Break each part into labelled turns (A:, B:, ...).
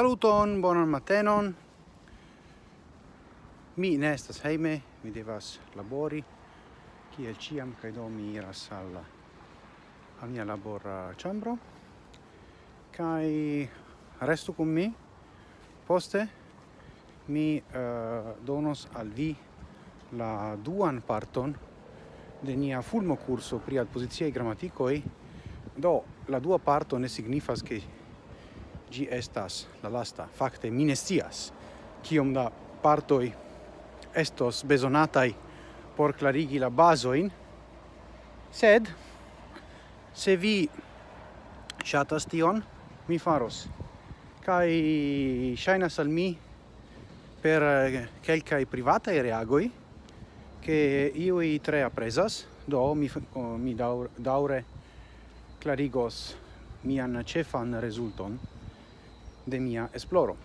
A: Saluton, bonan matenon. Mi ne estas hejme, mi devas labori kiel ciam kaj do mi iras al al mia labora ĉambro kaj restu kun mi. Poste mi uh, donos al vi la duan parton de nia fulmo curso pri adpoziciaj grammaticoi Do la dua parto ne signifas che gi estas la lasta. Fakte mi ne scias kiom da partoj estos bezonataj por klarigi la bazojn, sed se vi ŝatas tion, mi faros. Kaj ŝajnas al mi per kelkaj privataj reagoj che iui tre apresas, do mi, mi daure, daure clarigos mian cefan resulton de mia esploro.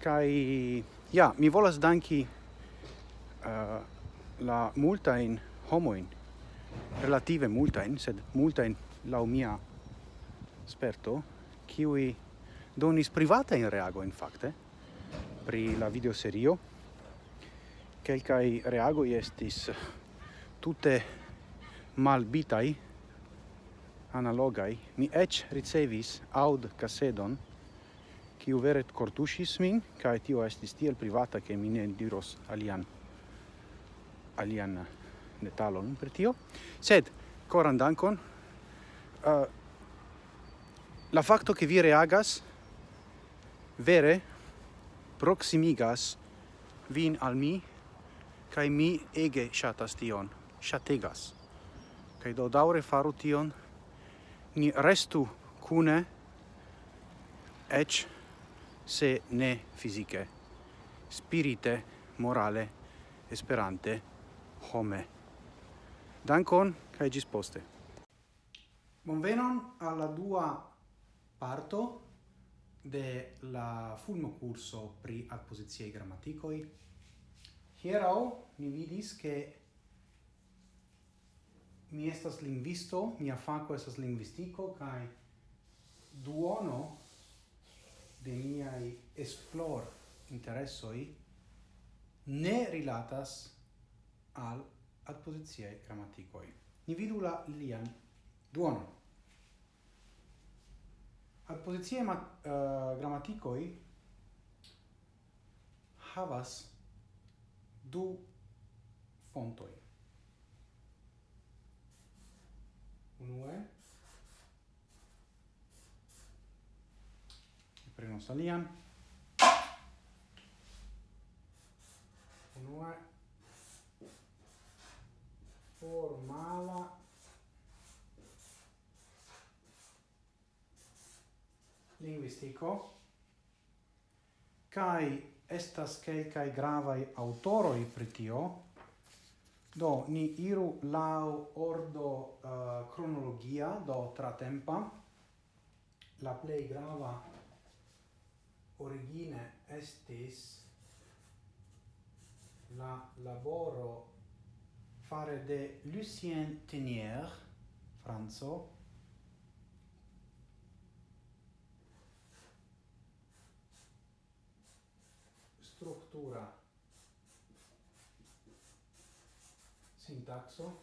A: Kai ja, mi volas danki uh, la multain homoin, relative multain, sed multain la mia sperto, qui donis privata in reago in fakte pri la video serio kelkai reago estis tutte malbitai analogai mi ech ricevis aud casedon kiu vere kortuŝis min kaj tio estis tiel privata ke mi ne diros alian alian eh, detalon per tio. Sed koran dankon uh, eh, la fakto ke vi reagas vere proximigas vin al mi kai mi ege shatas tion shategas kai do daure faru tion ni restu cune ec se ne fisiche Spirite, morale, esperante, home. Dankon, kai gis poste. Bonvenon alla dua parto de la fulmo curso pri adpositiei grammaticoi. Hierau mi vidis che mi estas lingvisto, mia faco estas lingvistico, kai duono de miai esplor interessoi ne rilatas al adpositiae grammaticoi. Ni vidu la lian duono. Adpositiae uh, eh, grammaticoi havas du fontoi. Unue, prenos alian. Unue formala. Linguistico kai estas kelkai gravai autoroi pritio do ni iru lau ordo eh, uh, cronologia do tra tempa la plei grava origine estis la laboro fare de Lucien Tenier, Franzo, struttura sintaxo.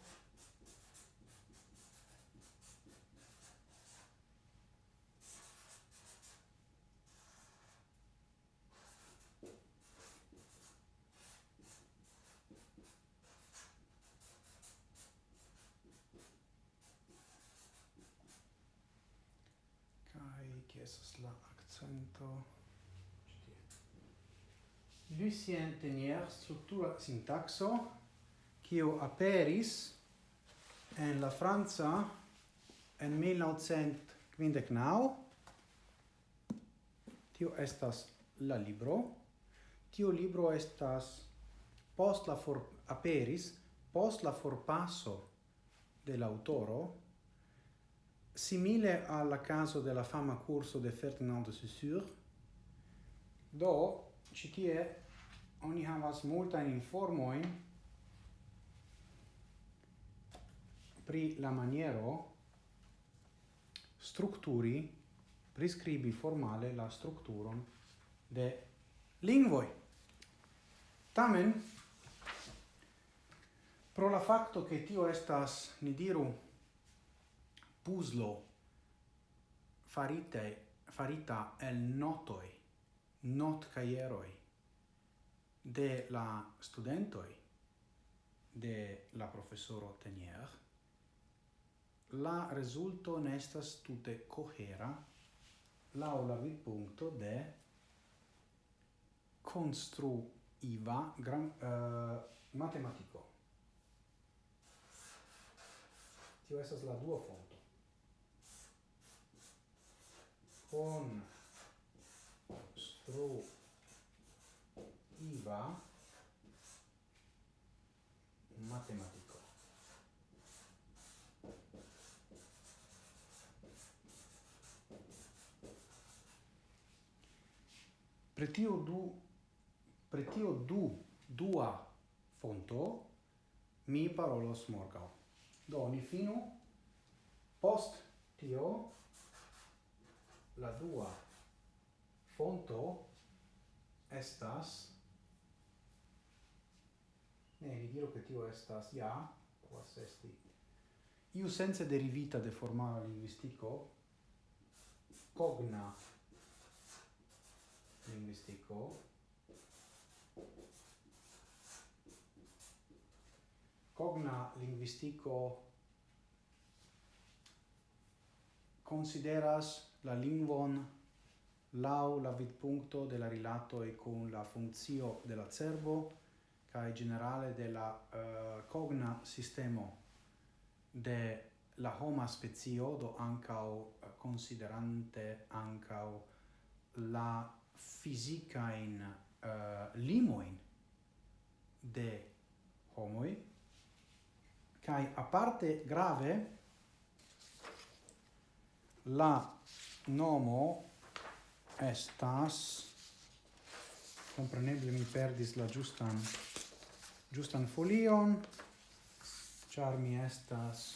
A: estas la accento. Lucien Tenier struttura sintaxo kiu aperis en la Franza en 1959 tio estas la libro. Tio libro estas post la for aperis post la forpaso del autoro simile al caso della fama corso de Ferdinand de Saussure, do citie oni havas multain informoin pri la maniero strukturi, prescribi formale la strukturon de lingvoi. Tamen, pro la facto che tio estas, ni diru, puzzlo farite farita el notoi not caieroi de la studentoi de la professoro Tenier la resulto nestas tute cohera l'aula vi vidpunkto de construiva gran eh, uh, matematico. Tio estas la duo fono. con iva matematico. Pretio du pretio du dua fonto mi parolos morgau. Do ni finu post tio la dua fonto estas ne vi diru che tio estas ja quas esti iu sense derivita de formala linguistico cogna linguistico cogna linguistico consideras la lingvon lau la vidpuncto de la rilato e con la funzio della cervo kai generale de la uh, cogna sistemo de la homa spezio do ancao uh, eh, considerante ancao la fisica in uh, eh, limoin de homoi kai a parte grave la nomo estas compreneble mi perdis la justan justan folion char mi estas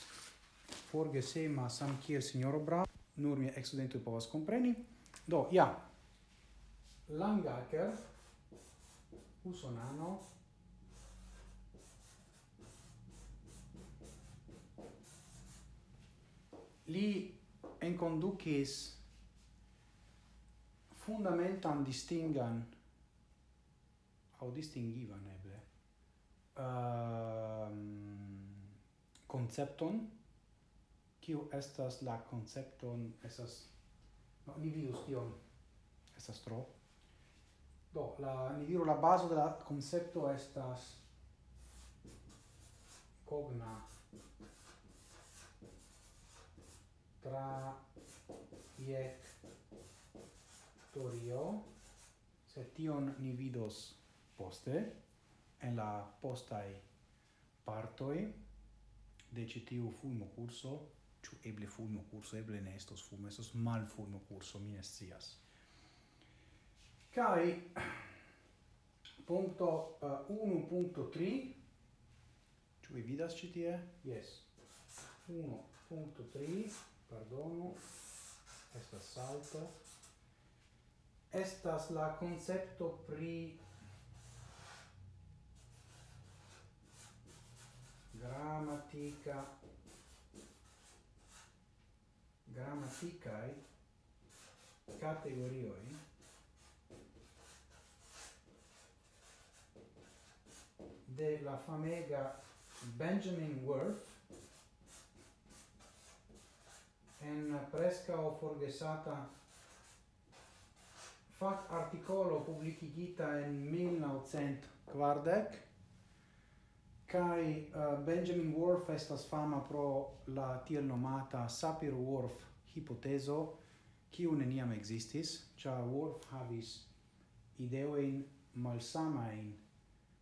A: forgesema sam kiel signoro Bra nur mi exudento povas compreni. Do ja. Langaker usonano li enconducis fundamentan distingan au distingivan eble uh, concepton. Kiu estas la concepton estas no, ni vidus tion estas tro. Do la ni diru la bazo de la concepto estas cogna tra iec historio, se tion ni vidos poste, en la postai partoi de citiu fulmo curso, ciu eble fulmo curso, eble ne estos fulmo, estos mal fulmo curso, mi ne scias. Cai punto uh, 1.3 Ciu vi vidas ci tie? Yes. 1.3 Pardono Esta salta estas la concepto pri grammatica grammaticae categorioi de la famega Benjamin Worth en o forgesata fac articolo publicigita en 1940 kai uh, Benjamin Worf estas fama pro la tiel nomata Sapir-Whorf hipotezo kiu neniam existis, ĉar Worf havis ideojn malsamajn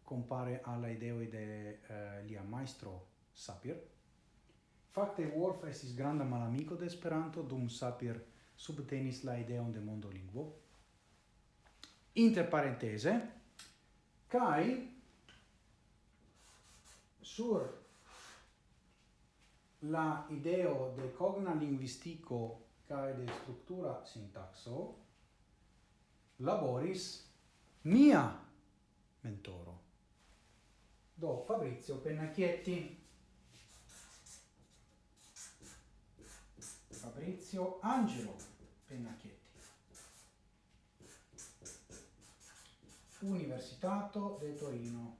A: compare alla ideo de uh, lia maestro Sapir. Fakte Worf estis granda malamiko de Esperanto, dum Sapir subtenis la ideon de mondolingvo. Lingvo inter parentese kai sur la ideo de cogna linguistico cae de structura sintaxo laboris mia mentoro. Do, Fabrizio Pennacchietti. Fabrizio Angelo Pennacchietti. Universitato de Torino.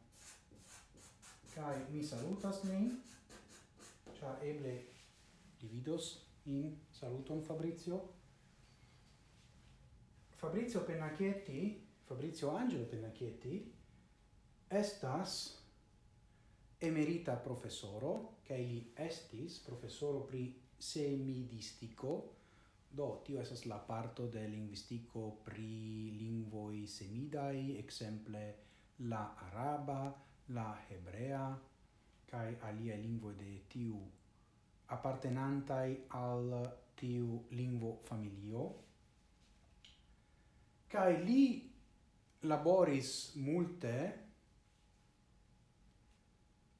A: Kai mi salutas nin, cia eble dividos in saluton Fabrizio. Fabrizio Pennacchietti, Fabrizio Angelo Pennacchietti, estas emerita professoro, kai li estis professoro pri semidistico, Do, tio esas la parto de linguistico pri lingvoi semidai, exemple la araba, la hebrea, kai alia lingvo de tiu appartenantai al tiu lingvo familio. Kai li laboris multe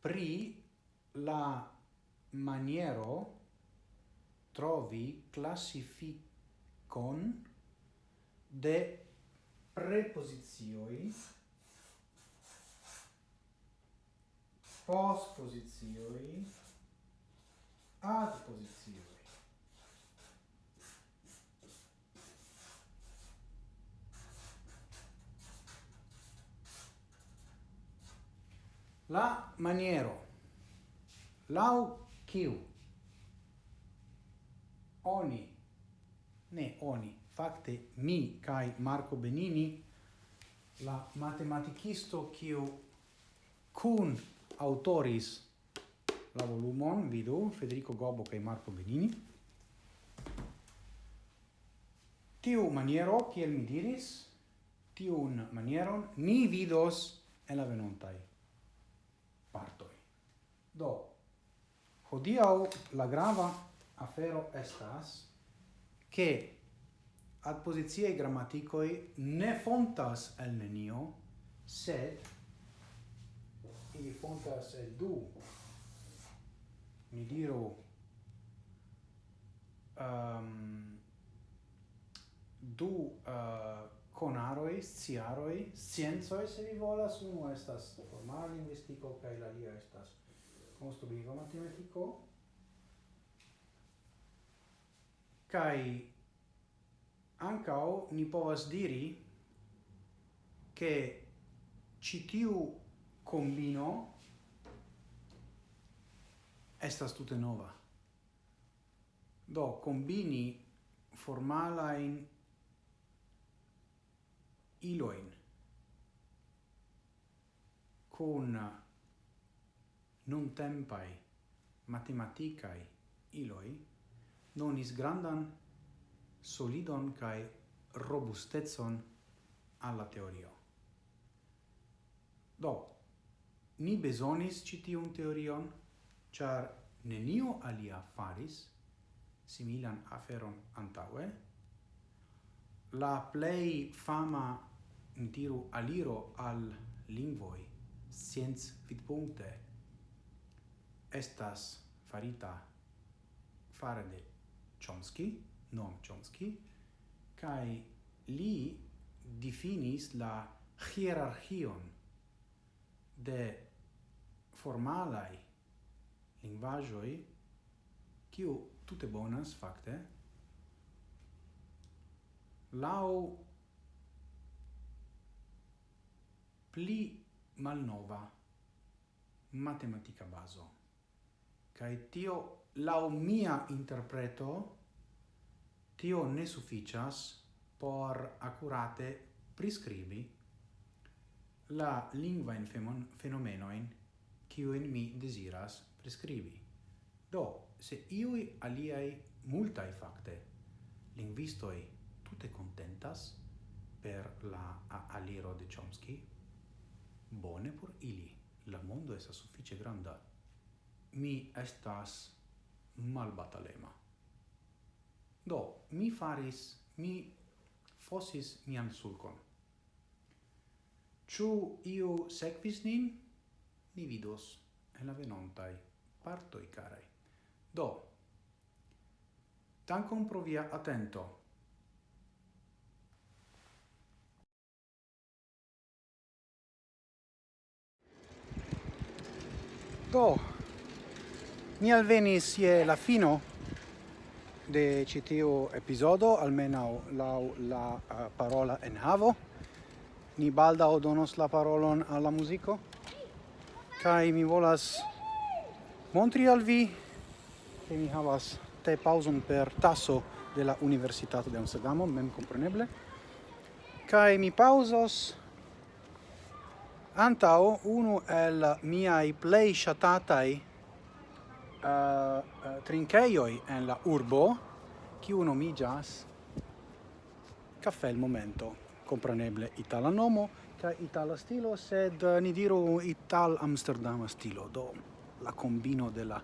A: pri la maniero trovi classificon de preposizioi postposizioi adposizioi la maniero. Lau kiu oni, ne oni, fakte mi kai Marco Benini, la matematicisto kiu kun autoris la volumon, vidu, Federico Gobbo kai Marco Benini, tiu maniero, kiel mi diris, tiun manieron ni vidos en la venontai partoi. Do, hodiau la grava afero estas che ad posiziae grammaticoi ne fontas el nenio, sed ili fontas el du. Mi diru um, du uh, conaroi, sciaroi, scienzoi, se vi volas, uno estas formal linguistico, cae la lia estas construiva matematico, kai ancao ni povas diri che citiu combino estas tute nova. Do combini formala in iloin con non tempai matematicae iloi donis grandan solidon kai robustetson alla teorio. Do, ni besonis citium teorion, char nenio alia faris similan aferon antaue, La plei fama diru aliro al lingvoj scienc vidpunkte estas farita fare de Chomsky, Noam Chomsky, kai li definis la hierarchion de formalai linguagioi kiu tute bonas fakte lau pli malnova matematica baso. kai tio, lau mia interpreto, tio ne sufficias por accurate prescribi la lingua in fenomenoin in mi desiras prescribi. Do, se iui aliai multai facte linguistoi tutte contentas per la aliro de Chomsky, bone por ili. La mondo esa suffice granda. Mi estas malbatalema. Do, mi faris, mi fosis mian sulcon. Ciu iu sequis nin? Ni vidos en la venontai partoi carai. Do, dankon pro via attento. Do, mi alvenis je la fino de citio episodio almeno la la uh, parola en havo. Ni balda donos la parolon alla musico. Kai mi volas montri al vi che mi havas te pauson per tasso de la di de Amsterdamo, mem compreneble. Kai mi pausos antao unu el miai plei shatatai Eh, eh, uh, trinkeioi en la urbo, kiu nomigas Caffè il Momento. Compreneble itala nomo, ca itala stilo, sed uh, ni diru ital amsterdam stilo, do la combino de la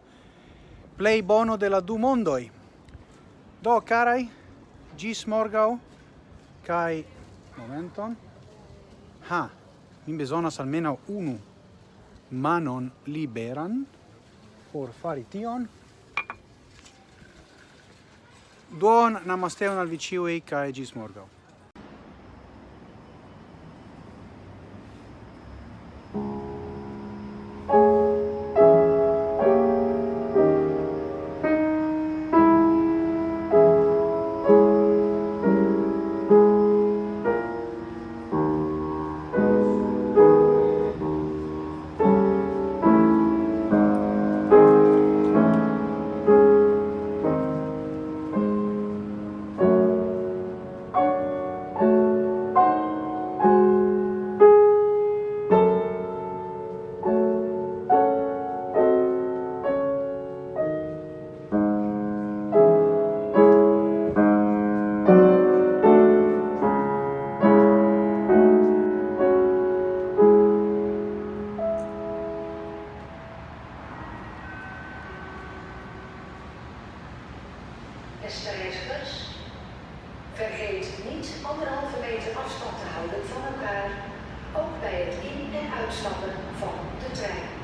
A: bono de la du mondoi. Do, carai, gis morgau, kai momenton, ha, mi besonas almeno unu manon liberan, por fari tion. Duon, namasteon al viciui, cae gis morgau.
B: Reizigers, vergeet niet anderhalve meter afstand te houden van elkaar, ook bij het in- en uitstappen van de trein.